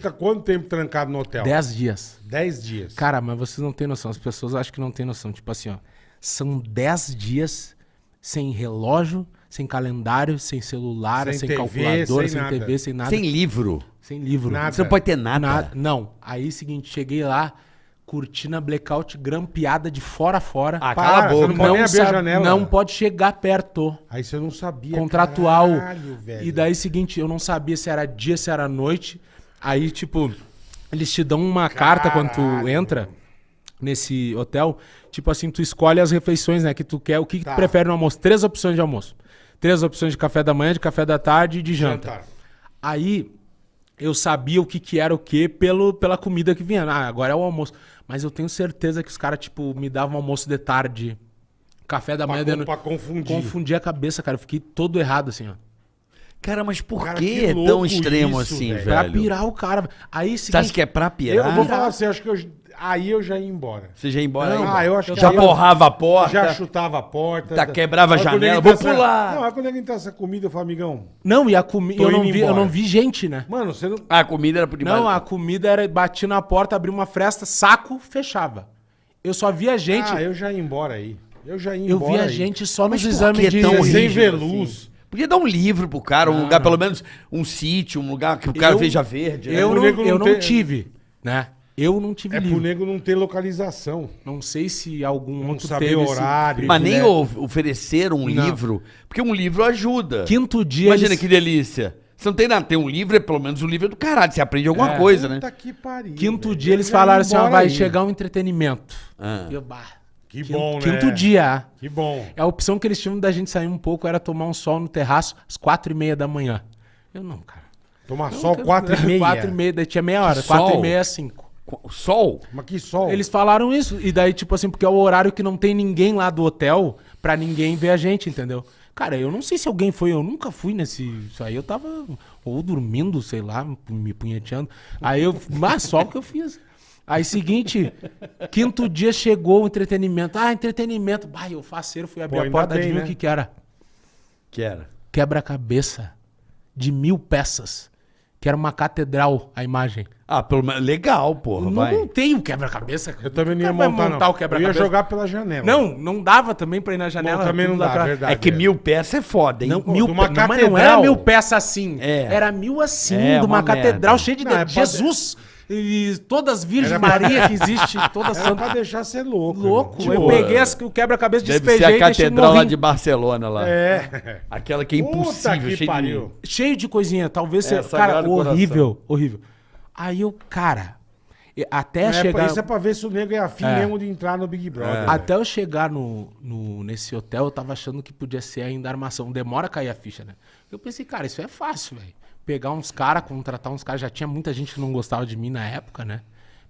Fica quanto tempo trancado no hotel? Dez dias. Dez dias. Cara, mas vocês não têm noção. As pessoas acham que não têm noção. Tipo assim, ó. São dez dias sem relógio, sem calendário, sem celular, Sem sem, TV, calculadora, sem sem, nada. TV, sem nada. Sem livro. Sem livro. Nada. Você não pode ter nada. Nada. Não. Aí, seguinte, cheguei lá, cortina blackout grampeada de fora a fora. Ah, cala a você boca. não pode nem abrir a janela. não pode chegar perto. Aí você não sabia. Contratual. Caralho, velho. E daí, seguinte, eu não sabia se era dia, se era noite. Aí, tipo, eles te dão uma carta quando tu entra nesse hotel. Tipo assim, tu escolhe as refeições, né? Que tu quer. O que, que Tá. tu prefere no almoço? Três opções de almoço. Três opções de café da manhã, de café da tarde e de janta. Jantar. Aí eu sabia o que, que era o que pelo, pela comida que vinha. Ah, agora é o almoço. Mas eu tenho certeza que os caras, tipo, me davam almoço de tarde, café da manhã de Pra, noite. pra confundir. Confundi a cabeça, cara. Eu fiquei todo errado, assim, ó. Cara, mas por Cara, que, que é tão extremo isso, assim, velho. Pra pirar o cara. Aí, Você acha seguinte, que é pra Eu pirar? vou falar assim, acho que eu, aí eu já ia embora. Você já ia embora Não, aí? ah, eu acho que Já aí eu- porrava a porta. Já chutava a porta. Tá, quebrava a janela, vou entrasse- pular. Não, aí quando ele entrasse essa comida, eu falei, amigão, Não, e a comida. Eu, não vi- eu não vi gente, né? mano, você não... Ah, a comida era por debaixo. Não, a comida era. Bati na porta, abri uma fresta, saco, fechava. Eu só via gente. Ah, eu já ia embora aí. Eu já ia eu embora via aí. gente só Mas nos exames de. tão Sem ver assim? Podia dar um livro pro cara, um lugar, pelo menos um sítio, um lugar que o cara Eu- veja verde. né? Eu, pro não, nego eu não tive, né? Eu não tive É pro livro. nego não ter localização. Não sei se algum Não outro saber teve esse horário. Mas nem o- oferecer um Não. livro, porque um livro ajuda. Quinto dia. Imagina eles- que delícia. Você não tem nada, tem um livro, é pelo menos um livro é do caralho, você aprende alguma É. coisa, né? Puta que pariu. Quinto velho. dia eles já ia falaram assim: ó, embora vai aí. chegar um entretenimento. Ah. E eu, bah, Que quinto, bom, né? Quinto dia. Que bom. A opção que eles tinham da gente sair um pouco era tomar um sol no terraço às quatro e meia da manhã. Eu não, cara. Tomar sol quero- quatro e meia. Quatro e meia, daí tinha meia hora. Que Quatro sol? e meia, cinco. O sol? Mas que sol. Eles falaram isso. E daí, tipo assim, porque é o horário que não tem ninguém lá do hotel pra ninguém ver a gente, entendeu? Cara, eu não sei se alguém foi, eu nunca fui nesse. Isso aí eu tava ou dormindo, sei lá, me punheteando. Aí eu. Mas só o que eu fiz. Aí, seguinte, quinto dia chegou o entretenimento. Ah, entretenimento. Bah, eu faceiro, fui abrir Pô, a porta, bem, adivinha né? o que que era? Que era? Quebra-cabeça de mil peças. Que era uma catedral, a imagem. Ah, pelo menos. Legal, porra, não, vai. não tem o quebra-cabeça. Eu também não ia montar, montar não. o Eu quebra-cabeça? ia jogar pela janela. Não, não dava também pra ir na janela. Bom, também não dá, lacrado. verdade. É que é. mil peças é foda, hein? Não, Pô, mil pe- não, mas não catedral. era mil peças assim. É. Era mil assim, É, de uma, uma catedral merda. cheia de Não, é dedos. E todas as Virgem Era pra- Maria que existe, todas Era pra santas. deixar ser louco. Louco. irmão. eu Tipo, peguei as- o quebra-cabeça, Deve despejei ser a e deixei catedral lá morrinho. de Barcelona lá. É. Aquela que é Puta impossível, que cheia pariu. Cheio de coisinha, talvez É, seja. Cara, Coração. horrível, horrível. Aí eu, cara, e- até É, chegar. Isso é pra ver se o nego é afim É. mesmo de entrar no Big Brother. Até eu chegar no, no- nesse hotel, eu tava achando que podia ser ainda armação. Demora a cair a ficha, né? Eu pensei, cara, isso é fácil, velho. Pegar uns caras, contratar uns caras. Já tinha muita gente que não gostava de mim na época, né?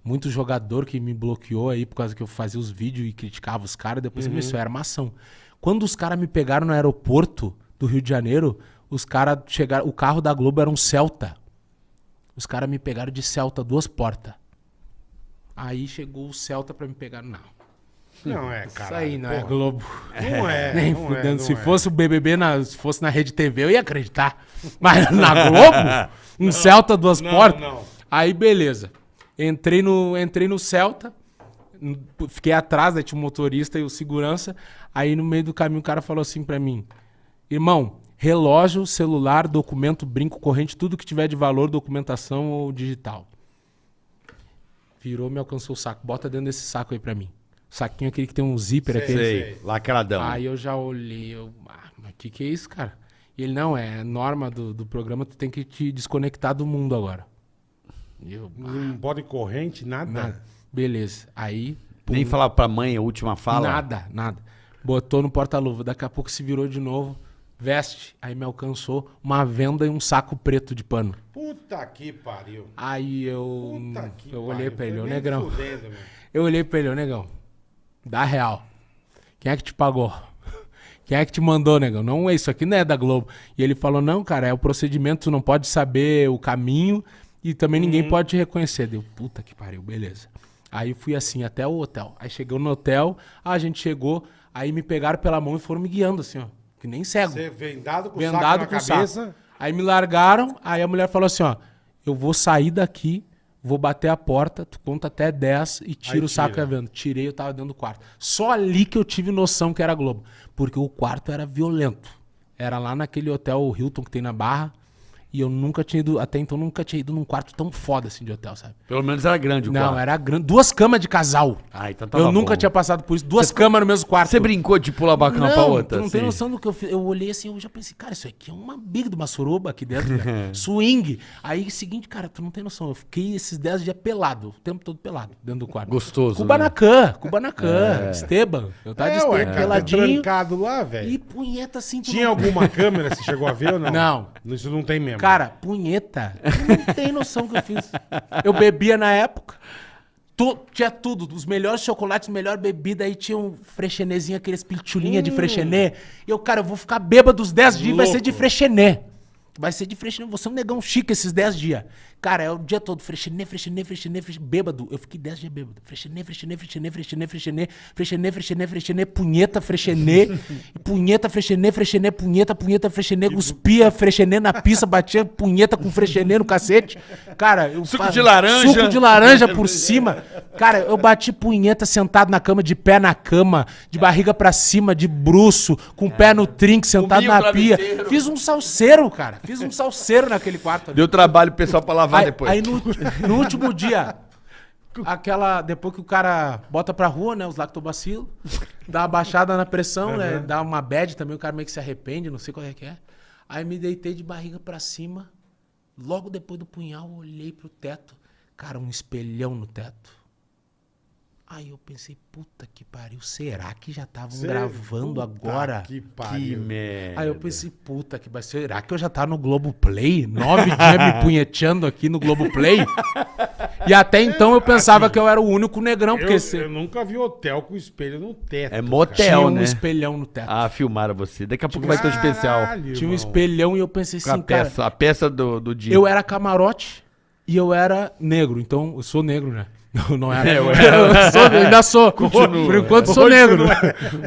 Muito jogador que me bloqueou aí por causa que eu fazia os vídeos e criticava os caras. Depois uhum. isso é armação. Quando os caras me pegaram no aeroporto do Rio de Janeiro, os caras chegaram. O carro da Globo era um Celta. Os caras me pegaram de Celta, duas portas. Aí chegou o Celta pra me pegar. Não. Não é, Isso cara. aí não é Globo. Não é. Nem não é, fudendo. não se é. fosse o BBB, na, se fosse na Rede TV, eu ia acreditar. Mas na Globo, um Celta, duas não, portas. não. Aí, beleza. Entrei no, entrei no Celta, fiquei atrás, aí tinha o motorista e o segurança. Aí, no meio do caminho, o cara falou assim pra mim: Irmão, relógio, celular, documento, brinco, corrente, tudo que tiver de valor, documentação ou digital. Virou, me alcançou o saco. Bota dentro desse saco aí pra mim. Saquinho aquele que tem um zíper Sei, aquele. Sei, lacradão. Aí eu já olhei, eu, ah, mas o que, que é isso, cara? E ele, não, é norma do, do programa, tu tem que te desconectar do mundo agora. Eu, ah, Não pode corrente, nada. nada. Beleza. Aí, pum, Nem falar pra mãe a última fala. nada, nada. Botou no porta-luva, daqui a pouco se virou de novo, veste. Aí me alcançou uma venda e um saco preto de pano. Puta que pariu. Aí eu, Puta que eu olhei pariu. pra ele, ô nem negrão. fudendo. Eu olhei pra ele, ô negão. Dá real. Quem é que te pagou? Quem é que te mandou, negão? Não, isso aqui não é da Globo. E ele falou: não, cara, é o procedimento, tu não pode saber o caminho e também ninguém Uhum. pode te reconhecer. Deu, puta que pariu, beleza. Aí fui assim até o hotel. Aí chegou no hotel, a gente chegou, aí me pegaram pela mão e foram me guiando assim, ó. Que nem cego Você vendado com vendado saco com na o cabeça. saco. Aí me largaram, aí a mulher falou assim, ó, eu vou sair daqui, vou bater a porta, tu conta até 10 e tira Aí o saco tira. a venda. Tirei, eu tava dentro do quarto. Só ali que eu tive noção que era Globo. Porque o quarto era violento. Era lá naquele hotel Hilton que tem na Barra. E eu nunca tinha ido, até então nunca tinha ido num quarto tão foda assim de hotel, sabe? Pelo menos era grande o Não, quarto. era grande. Duas camas de casal. Ah, então tava eu nunca bom. tinha passado por isso. Duas camas no mesmo quarto. Você brincou de pular bacana pra outra? Não tem assim? noção do que eu fiz. Eu olhei assim, eu já pensei, cara, isso aqui é uma big de uma suruba aqui dentro, velho. Swing. Aí, seguinte, cara, tu não tem noção. Eu fiquei esses 10 dias pelado, o tempo todo pelado, dentro do quarto. Gostoso, Kubanacan, Kubanacan, Esteban. Eu tava de É, ué, Esteban, cara, peladinho. trancado lá, velho. E punheta assim. Tinha não- alguma câmera, você chegou a ver ou não? Não. Isso não tem mesmo. Cara, punheta. Não tem noção que eu fiz. Eu bebia na época. Tu- tinha tudo, os melhores chocolates, melhor bebida, aí tinha um frechenezinho, aqueles pilchulinha de frechenê. E eu, cara, eu vou ficar bêbado os 10 dias, vai ser de frechenê. Vai ser de frechenê, você é um negão chique esses 10 dias. Cara, é o dia todo, frechenê, frechenê, frechenê, frechenê, bêbado. Eu fiquei 10 dias bêbado. Frechenê, frechenê, frechenê, frechenê, frechenê, frechenê, frechenê, frechenê, punheta, frechenê, e punheta, frechenê, frechenê, punheta, punheta, frechenê, cuspia, frechenê na pista, batia punheta com frechenê no cacete. Cara, eu Suco de laranja. Suco de laranja por cima. Cara, eu bati punheta sentado na cama, de pé na cama, de barriga pra cima, de bruço, com o pé no trinque, sentado na pia. Fiz um salseiro, cara. Fiz um salseiro naquele quarto ali. Deu trabalho pro pessoal pra lavar Aí, depois. aí no, no último dia, aquela. Depois que o cara bota pra rua, né? Os lactobacilos, dá uma baixada na pressão, né? Dá uma bad também, o cara meio que se arrepende, não sei qual é que é. Aí me deitei de barriga pra cima. Logo depois do punhal, olhei pro teto. Cara, um espelhão no teto. Aí eu pensei, puta que pariu, será que já estavam Cê- gravando Puta agora? Que Que pariu. merda. Aí eu pensei, puta que vai será que eu já tava no Globoplay? Nove dias me punheteando aqui no Globoplay? E até então eu pensava que eu era o único negrão, porque Eu, cê- eu nunca vi hotel com espelho no teto. É motel, tinha um né? espelhão no teto. Ah, filmaram você. Daqui a pouco vai ter um especial. Caralho, tinha um irmão. espelhão e eu pensei Com a assim, cara, peça, a peça do, do dia. eu era camarote e eu era negro. Então, eu sou negro, né? Não, não era. É, eu eu, era. sou, eu ainda sou. Continua. Por enquanto sou Hoje negro.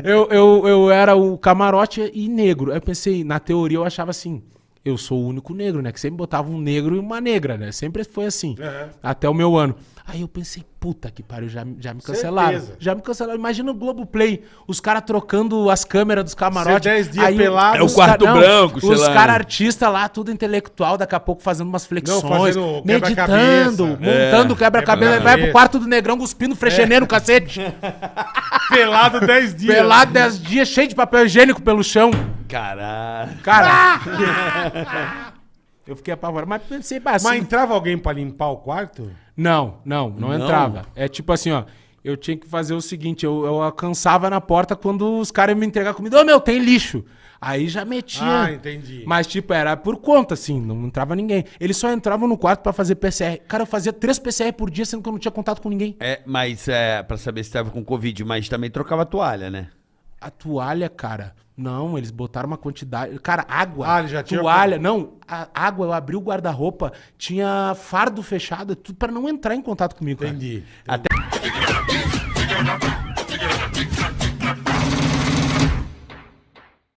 Eu, eu, eu era o camarote e negro. Aí eu pensei, na teoria eu achava assim, eu sou o único negro, né? Que sempre botava um negro e uma negra, né? Sempre foi assim. Aham. Até o meu ano. Aí eu pensei, puta que pariu, já, já me cancelaram. Certeza. Já me cancelaram. Imagina o Globoplay, os caras trocando as câmeras dos camarotes. Dez dias Aí pelado. É o os quarto não, branco, sei Os lá. caras artistas lá, tudo intelectual, daqui a pouco fazendo umas flexões, fazendo meditando, montando quebra-cabeça. Aí vai pro quarto do negrão cuspindo frechenê no cacete. Pelado 10 dias. Pelado 10 dias, cheio de papel higiênico pelo chão. Caralho. Cara. eu fiquei apavorado, mas pensei, assim, Mas entrava alguém pra limpar o quarto? Não, não, não, Não? entrava. É tipo assim, ó. Eu tinha que fazer o seguinte, eu, eu alcançava na porta quando os caras iam me entregar comida. Ô, meu, tem lixo. Aí já metia. Ah, entendi. Mas, tipo, era por conta, assim, não entrava ninguém. Eles só entravam no quarto pra fazer PCR. Cara, eu fazia três PCR por dia, sendo que eu não tinha contato com ninguém. É, mas é, pra saber se tava com Covid, mas também trocava toalha, né? A toalha, cara. Não, eles botaram uma quantidade. Cara, água. Ah, já tinha- Toalha. Não, água, eu abri o guarda-roupa, tinha fardo fechado, tudo pra não entrar em contato comigo. cara. Entendi. Até